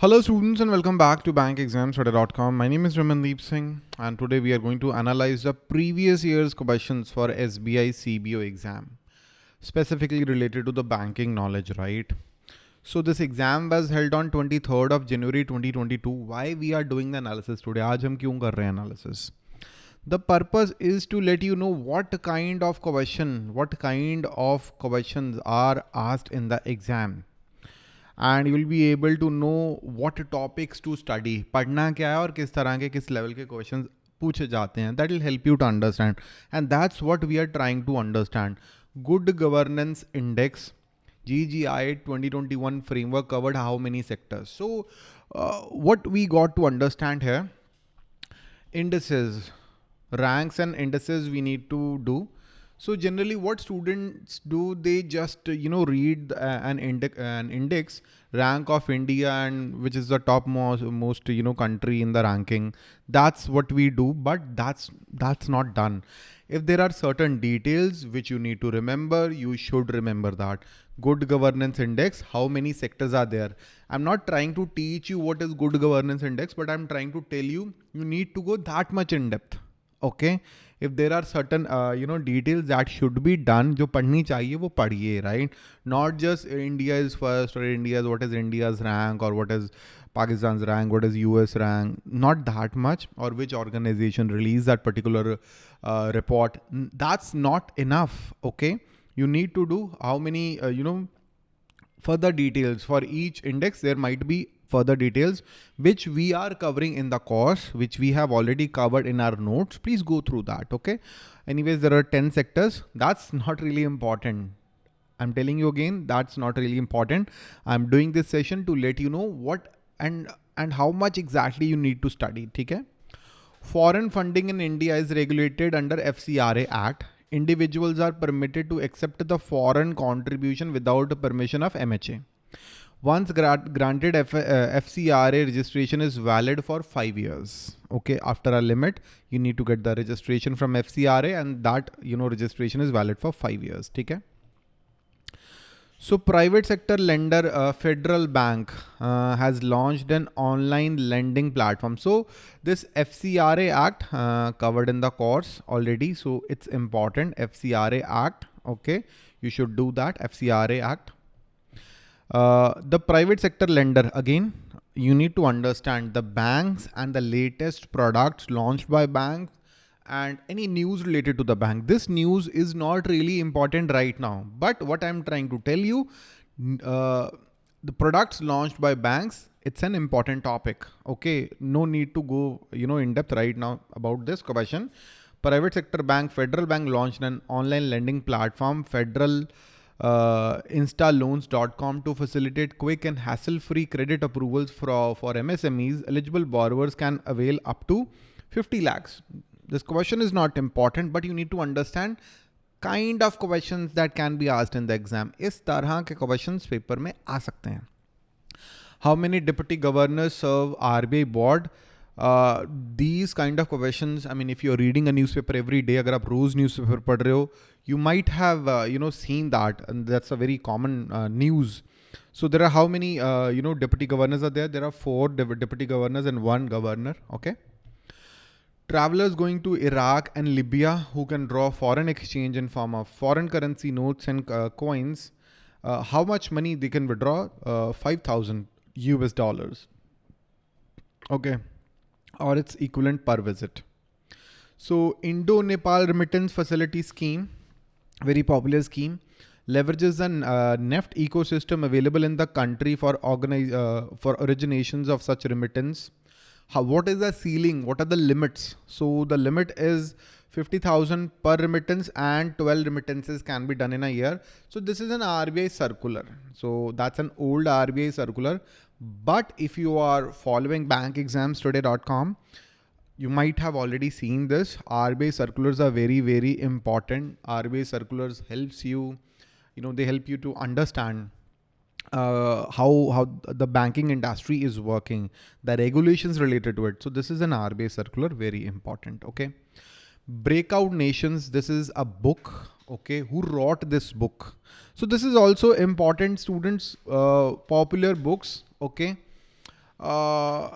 Hello students and welcome back to bankexamstoday.com. My name is Ramandeep Singh and today we are going to analyze the previous year's questions for SBI CBO exam specifically related to the banking knowledge, right? So this exam was held on 23rd of January 2022. Why we are doing the analysis today? आज हम क्यों कर रहे analysis? The purpose is to let you know what kind of question, what kind of questions are asked in the exam. And you'll be able to know what topics to study पढ़ना क्या है और किस तरह के किस level के question पूछे जाते हैं that will help you to understand and that's what we are trying to understand good governance index GGI 2021 framework covered how many sectors. So uh, what we got to understand here, indices, ranks and indices we need to do. so generally what students do, they just, uh, you know, read uh, an, index, an index rank of India and which is the top most, most, you know, country in the ranking. That's what we do, but that's, that's not done. If there are certain details which you need to remember, you should remember that. Good governance index, how many sectors are there? I'm not trying to teach you what is good governance index, but I'm trying to tell you, you need to go that much in depth. Okay if there are certain uh, you know details that should be done जो पढ़नी चाहिए वो पढ़िए right not just India is first or India's what is India's rank or what is Pakistan's rank what is US rank not that much or which organization released that particular uh, report that's not enough okay you need to do how many uh, you know further details for each index there might be further details, which we are covering in the course, which we have already covered in our notes. Please go through that. Okay. Anyways, there are 10 sectors. That's not really important. I'm telling you again, that's not really important. I'm doing this session to let you know what and and how much exactly you need to study. Okay. Foreign funding in India is regulated under FCRA Act. Individuals are permitted to accept the foreign contribution without permission of MHA. Once granted F uh, FCRA registration is valid for five years. Okay, after a limit, you need to get the registration from FCRA and that, you know, registration is valid for five years. Okay. So private sector lender, uh, Federal Bank uh, has launched an online lending platform. So this FCRA Act uh, covered in the course already. So it's important FCRA Act. Okay. You should do that FCRA Act. Uh, the private sector lender, again, you need to understand the banks and the latest products launched by banks and any news related to the bank. This news is not really important right now, but what I'm trying to tell you, uh, the products launched by banks, it's an important topic. Okay. No need to go, you know, in depth right now about this question. Private sector bank, Federal Bank launched an online lending platform, Federal uh, instaloans.com to facilitate quick and hassle-free credit approvals for, for MSMEs. Eligible borrowers can avail up to 50 lakhs. This question is not important, but you need to understand kind of questions that can be asked in the exam. इस तरह के questions paper में आ सकते हैं. How many deputy governors serve RBI board? Uh, these kind of questions, I mean, if you're reading a newspaper every day, agar aap roz newspaper pad rahe ho, you might have, uh, you know, seen that. And that's a very common uh, news. So there are how many, you know, deputy governors are there? There are four deputy governors and one governor. Okay. Travelers going to Iraq and Libya who can draw foreign exchange in form of foreign currency notes and coins. how much money they can withdraw? 5,000 US dollars. Okay or its equivalent per visit. So Indo-Nepal remittance facility scheme, very popular scheme, leverages an uh, NEFT ecosystem available in the country for organize, uh, for originations of such remittance. How, what is the ceiling? What are the limits? So the limit is 50,000 per remittance and 12 remittances can be done in a year. So this is an RBI circular. So that's an old RBI circular. But if you are following bankexamstoday.com, you might have already seen this. RBI circulars are very, very important. RBI circulars helps you, you know, they help you to understand uh, how how the banking industry is working, the regulations related to it. So this is an RBI circular, very important. Okay. Breakout Nations. This is a book. Okay. Who wrote this book? So this is also important students, uh, popular books. Okay. uh,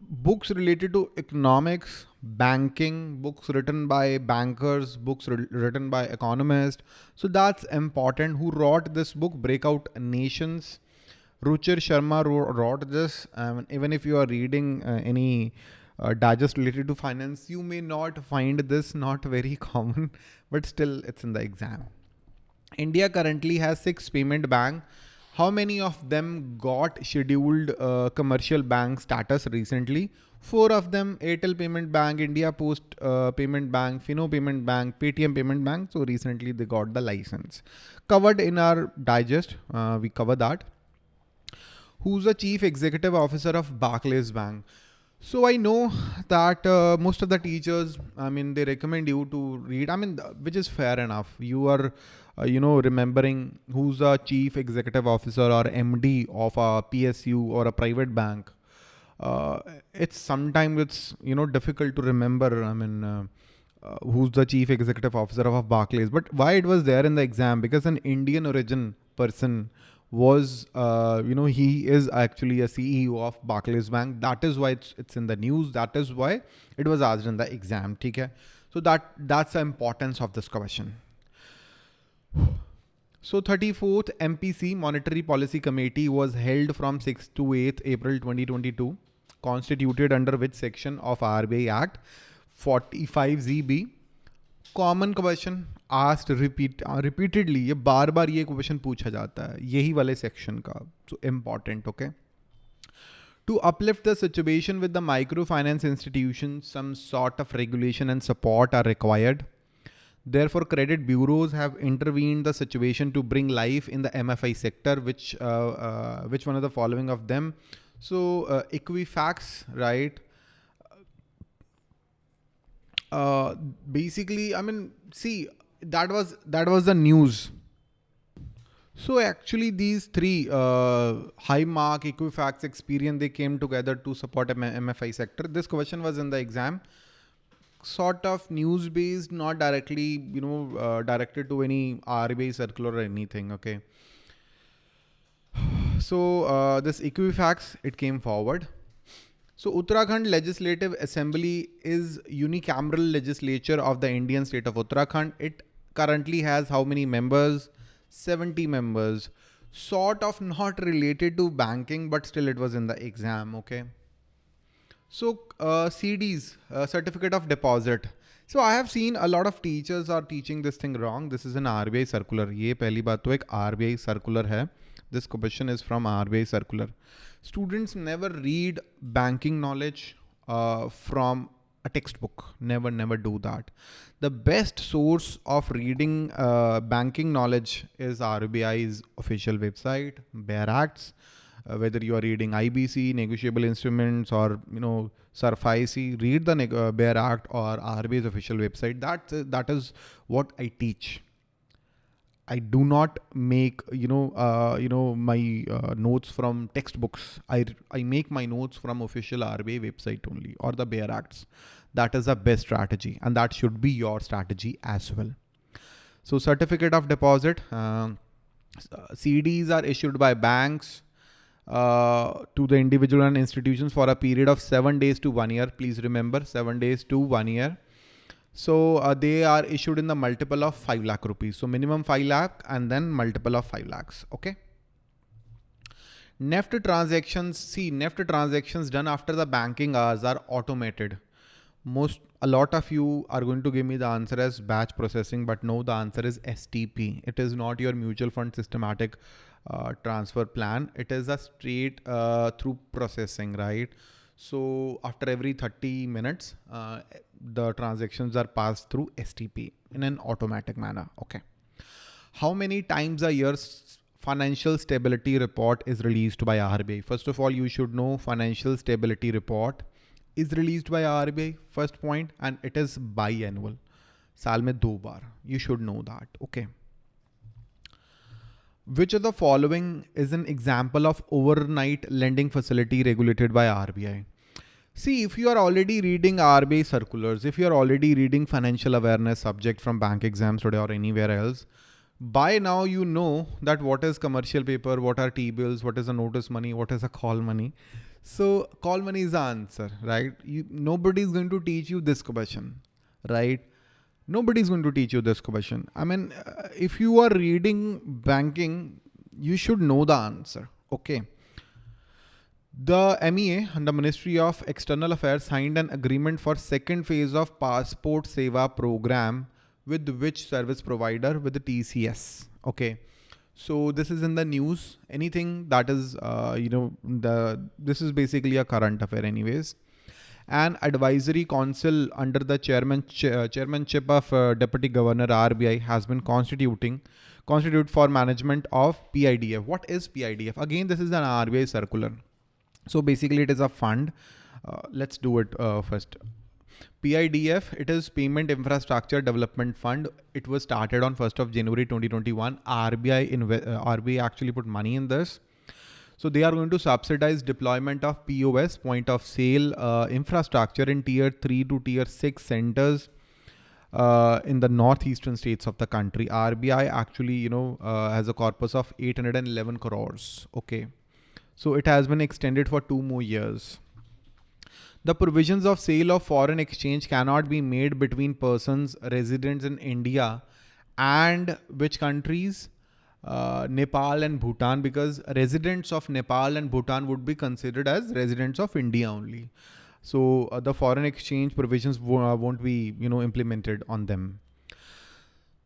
books related to economics, banking, books written by bankers, books written by economists. So that's important. Who wrote this book, Breakout Nations? Ruchir Sharma wrote this. Um, even if you are reading uh, any uh, digest related to finance, you may not find this not very common, but still it's in the exam. India currently has six payment bank how many of them got scheduled uh, commercial bank status recently? Four of them, Airtel Payment Bank, India Post uh, Payment Bank, Fino Payment Bank, Paytm Payment Bank. So recently they got the license. Covered in our digest, uh, we cover that. Who's the chief executive officer of Barclays Bank? So I know that uh, most of the teachers, I mean, they recommend you to read, I mean, which is fair enough. You are uh, you know, remembering who's the chief executive officer or MD of a PSU or a private bank. Uh, it's sometimes it's, you know, difficult to remember. I mean, uh, uh, who's the chief executive officer of Barclays, but why it was there in the exam? Because an Indian origin person was, uh, you know, he is actually a CEO of Barclays Bank. That is why it's, it's in the news. That is why it was asked in the exam. Okay? So that that's the importance of this question. So 34th MPC Monetary Policy Committee was held from 6th to 8th April 2022, constituted under which section of RBI Act 45ZB. Common question asked repeat repeatedly ये बार बार ये question पूछा जाता है, यही वाले section का so important okay to uplift the situation with the micro finance institution some sort of regulation and support are required there for credit bureaus have intervene the situation to bring life in the M F I sector which which one of the following of them so equi facts right Uh, basically, I mean, see, that was that was the news. So actually, these three, uh, Highmark, Equifax, Experian, they came together to support M MFI sector. This question was in the exam sort of news based, not directly, you know, uh, directed to any RBI circular or anything. Okay. So uh, this Equifax, it came forward. So Uttarakhand Legislative Assembly is unicameral legislature of the Indian state of Uttarakhand. It currently has how many members? 70 members. Sort of not related to banking, but still it was in the exam. Okay. So uh, CDs, uh, certificate of deposit. So I have seen a lot of teachers are teaching this thing wrong. This is an RBI circular. ये पहली बात तो एक RBI circular है. this question is from RBI circular. Students never read banking knowledge uh, from a textbook. Never, never do that. The best source of reading uh, banking knowledge is RBI's official website, Bare Acts uh, whether you are reading IBC, negotiable instruments, or you know SARFAESI, read the uh, Bare Act or RBI's official website. That that is what I teach. I do not make you know uh, you know my uh, notes from textbooks. I I make my notes from official RBI website only or the Bare Acts. That is the best strategy, and that should be your strategy as well. So certificate of deposit. Uh, CDs are issued by banks, uh, to the individual and institutions for a period of seven days to one year. Please remember seven days to one year. So uh, they are issued in the multiple of 5 lakh rupees. So minimum 5 lakh and then multiple of 5 lakhs. Okay. NEFT transactions, see NEFT transactions done after the banking hours are automated. Most, a lot of you are going to give me the answer as batch processing, but no, the answer is STP. It is not your mutual fund systematic uh, transfer plan. It is a straight uh, through processing, right? So after every 30 minutes, uh, the transactions are passed through STP in an automatic manner. Okay. How many times a year financial stability report is released by RBI? First of all, you should know financial stability report is released by RBI first point and it is biannual. साल में दो बार you should know that okay which of the following is an example of overnight lending facility regulated by RBI? See, if you are already reading RBI circulars, if you are already reading financial awareness subject from bank exams today or anywhere else, by now you know that what is commercial paper, what are T-bills, what is a notice money, what is a call money. So call money is the answer, right? You, nobody is going to teach you this question, right? Nobody is going to teach you this question. I mean, uh, if you are reading banking, you should know the answer. Okay. The MEA and the Ministry of External Affairs signed an agreement for second phase of Passport Seva program with which service provider with the TCS. Okay. So this is in the news. Anything that is, uh, you know, the this is basically a current affair, anyways. An advisory council under the chairman ch uh, chairmanship of uh, Deputy Governor RBI has been constituting constitute for management of PIDF. What is PIDF? Again, this is an RBI circular. So basically it is a fund. Uh, let's do it uh, first. PIDF, it is Payment Infrastructure Development Fund. It was started on 1st of January 2021. RBI, uh, RBI actually put money in this. So they are going to subsidize deployment of POS, point of sale uh, infrastructure in tier 3 to tier 6 centers uh, in the northeastern states of the country. RBI actually, you know, uh, has a corpus of 811 crores. Okay. So it has been extended for two more years. The provisions of sale of foreign exchange cannot be made between persons residents in India and which countries? Uh, Nepal and Bhutan because residents of Nepal and Bhutan would be considered as residents of India only. So uh, the foreign exchange provisions won't be, you know, implemented on them.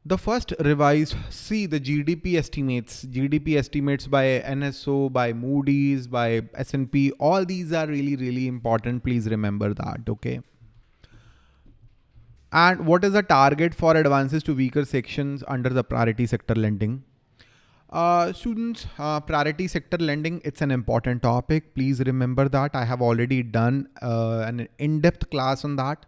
The first revised, see the GDP estimates, GDP estimates by NSO, by Moody's, by S&P, all these are really, really important. Please remember that, okay? And what is the target for advances to weaker sections under the priority sector lending? Uh, students, uh, priority sector lending, it's an important topic. Please remember that I have already done uh, an in-depth class on that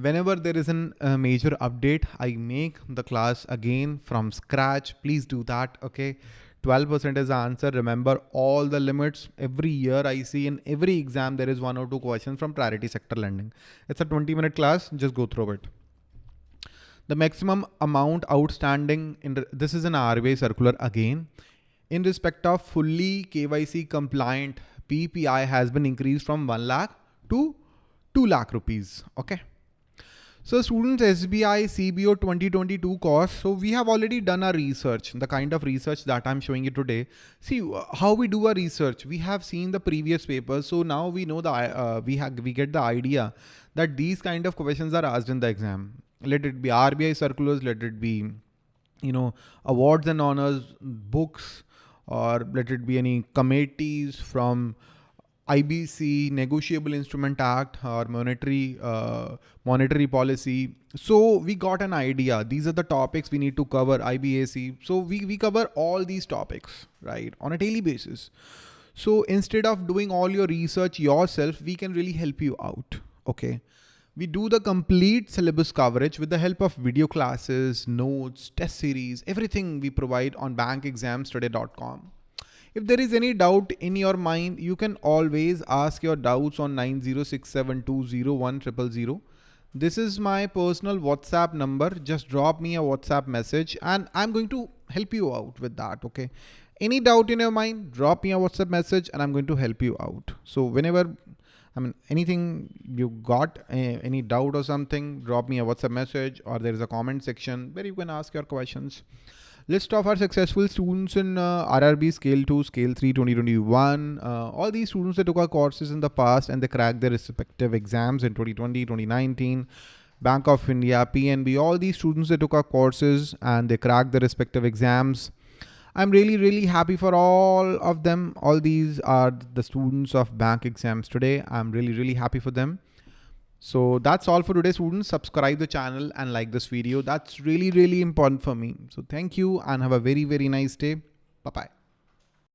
whenever there is a uh, major update, I make the class again from scratch. Please do that. Okay. 12% is the answer. Remember all the limits every year I see in every exam, there is one or two questions from priority sector lending. It's a 20 minute class. Just go through it. The maximum amount outstanding in this is an RBI circular again. In respect of fully KYC compliant PPI has been increased from 1 lakh to 2 lakh rupees. Okay. So students SBI CBO 2022 course. So we have already done our research, the kind of research that I'm showing you today. See uh, how we do our research. We have seen the previous papers. So now we know the, uh, we have, we get the idea that these kind of questions are asked in the exam. Let it be RBI circulars, let it be, you know, awards and honors, books, or let it be any committees from IBC, Negotiable Instrument Act, or monetary uh, monetary policy. So we got an idea. These are the topics we need to cover. IBAC. So we we cover all these topics right on a daily basis. So instead of doing all your research yourself, we can really help you out. Okay. We do the complete syllabus coverage with the help of video classes, notes, test series, everything we provide on bankexamstoday.com. If there is any doubt in your mind, you can always ask your doubts on 906720100. This is my personal WhatsApp number. Just drop me a WhatsApp message and I'm going to help you out with that. Okay. Any doubt in your mind, drop me a WhatsApp message and I'm going to help you out. So whenever, I mean, anything you got, uh, any doubt or something, drop me a WhatsApp message or there is a comment section where you can ask your questions. List of our successful students in uh, RRB Scale 2, Scale 3 2021. Uh, all these students that took our courses in the past and they cracked their respective exams in 2020, 2019. Bank of India, PNB, all these students that took our courses and they cracked their respective exams. I'm really, really happy for all of them. All these are the students of bank exams today. I'm really, really happy for them. So that's all for today students. Subscribe the channel and like this video. That's really, really important for me. So thank you and have a very, very nice day. Bye-bye.